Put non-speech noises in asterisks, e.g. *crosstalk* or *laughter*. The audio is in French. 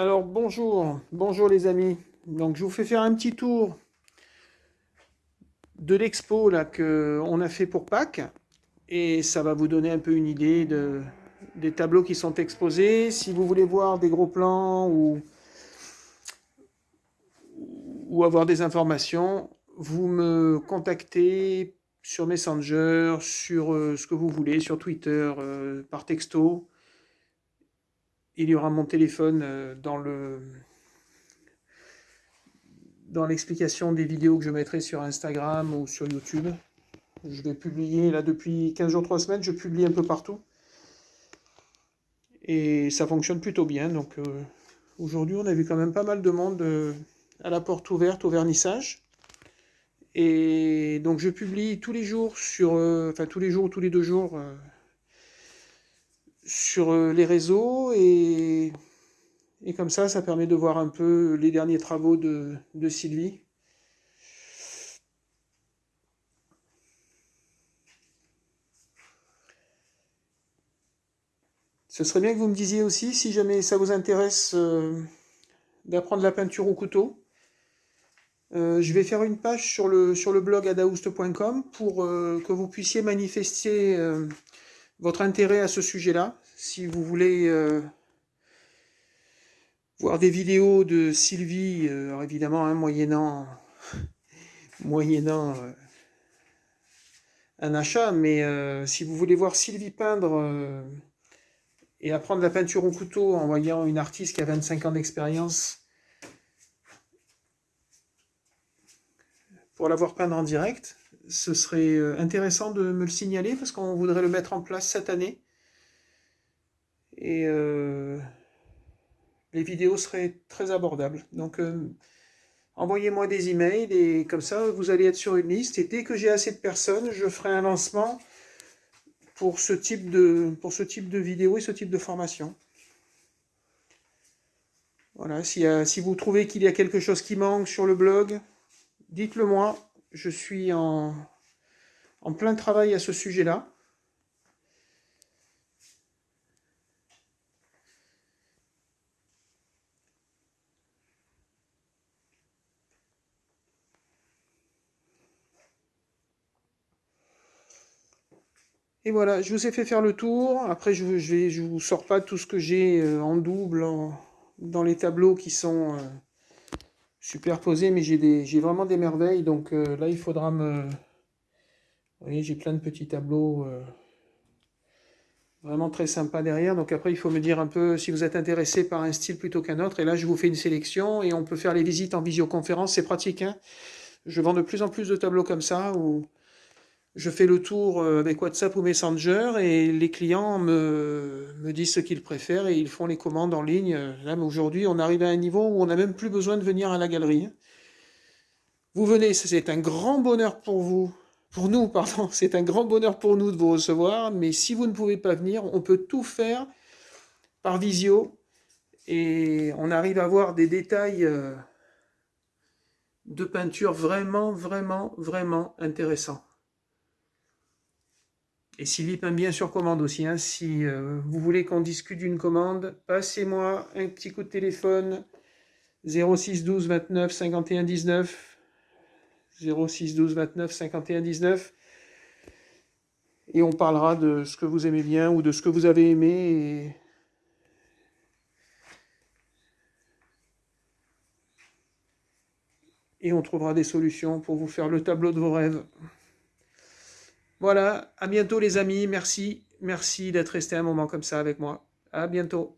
Alors bonjour, bonjour les amis. Donc je vous fais faire un petit tour de l'expo là que on a fait pour Pâques et ça va vous donner un peu une idée de, des tableaux qui sont exposés. Si vous voulez voir des gros plans ou, ou avoir des informations, vous me contactez sur Messenger, sur euh, ce que vous voulez, sur Twitter, euh, par texto il y aura mon téléphone euh, dans le dans l'explication des vidéos que je mettrai sur Instagram ou sur YouTube. Je vais publier là depuis 15 jours, 3 semaines, je publie un peu partout. Et ça fonctionne plutôt bien. Donc euh, aujourd'hui, on a vu quand même pas mal de monde euh, à la porte ouverte au vernissage. Et donc je publie tous les jours sur, enfin tous les jours ou tous les deux jours sur euh, les réseaux et, comme ça, ça permet de voir un peu les derniers travaux de, Sylvie. Ce serait bien que vous me disiez aussi, si jamais ça vous intéresse euh, d'apprendre la peinture au couteau, euh, je vais faire une page sur le, sur le blog adaoust.com pour que vous puissiez manifester votre intérêt à ce sujet-là. Si vous voulez euh, voir des vidéos de Sylvie, euh, évidemment, hein, moyennant, *laughs* moyennant euh, un achat, mais si vous voulez voir Sylvie peindre et apprendre la peinture au couteau en voyant une artiste qui a 25 ans d'expérience pour l'avoir peindre en direct, ce serait euh, intéressant de me le signaler parce qu'on voudrait le mettre en place cette année. Et euh, les vidéos seraient très abordables. Donc euh, envoyez-moi des emails et comme ça vous allez être sur une liste. Et dès que j'ai assez de personnes, je ferai un lancement pour ce type de, pour ce type de vidéo et ce type de formation. Voilà, si, si vous trouvez qu'il y a quelque chose qui manque sur le blog, dites-le moi je suis en, plein travail à ce sujet-là. Et voilà, je vous ai fait faire le tour. Après, je ne vous sors pas tout ce que j'ai euh, en double dans les tableaux qui sont... Euh, superposé, mais j'ai vraiment des merveilles. Donc euh, là, il faudra me... Vous voyez, j'ai plein de petits tableaux euh, vraiment très sympas derrière. Donc après, il faut me dire un peu si vous êtes intéressé par un style plutôt qu'un autre. Et là, je vous fais une sélection et on peut faire les visites en visioconférence. C'est pratique. Hein je vends de plus en plus de tableaux comme ça je fais le tour euh, avec WhatsApp ou Messenger et les clients me, disent ce qu'ils préfèrent et ils font les commandes en ligne. Là, aujourd'hui, on arrive à un niveau où on n'a même plus besoin de venir à la galerie. Vous venez, c'est un grand bonheur pour vous, pour nous, *laughs* pardon, c'est un grand bonheur pour nous de vous recevoir, mais si vous ne pouvez pas venir, on peut tout faire par visio et on arrive à voir des détails euh, de peinture vraiment, vraiment, vraiment intéressants. Et Sylvie peint bien sur commande aussi. Hein. Si euh, vous voulez qu'on discute d'une commande, passez-moi un petit coup de téléphone 06 12 29 51 19 06 12 29 51 19 et on parlera de ce que vous aimez bien ou de ce que vous avez aimé et on trouvera des solutions pour vous faire le tableau de vos rêves. Voilà, à bientôt les amis, merci, merci d'être resté un moment comme ça avec moi. À bientôt.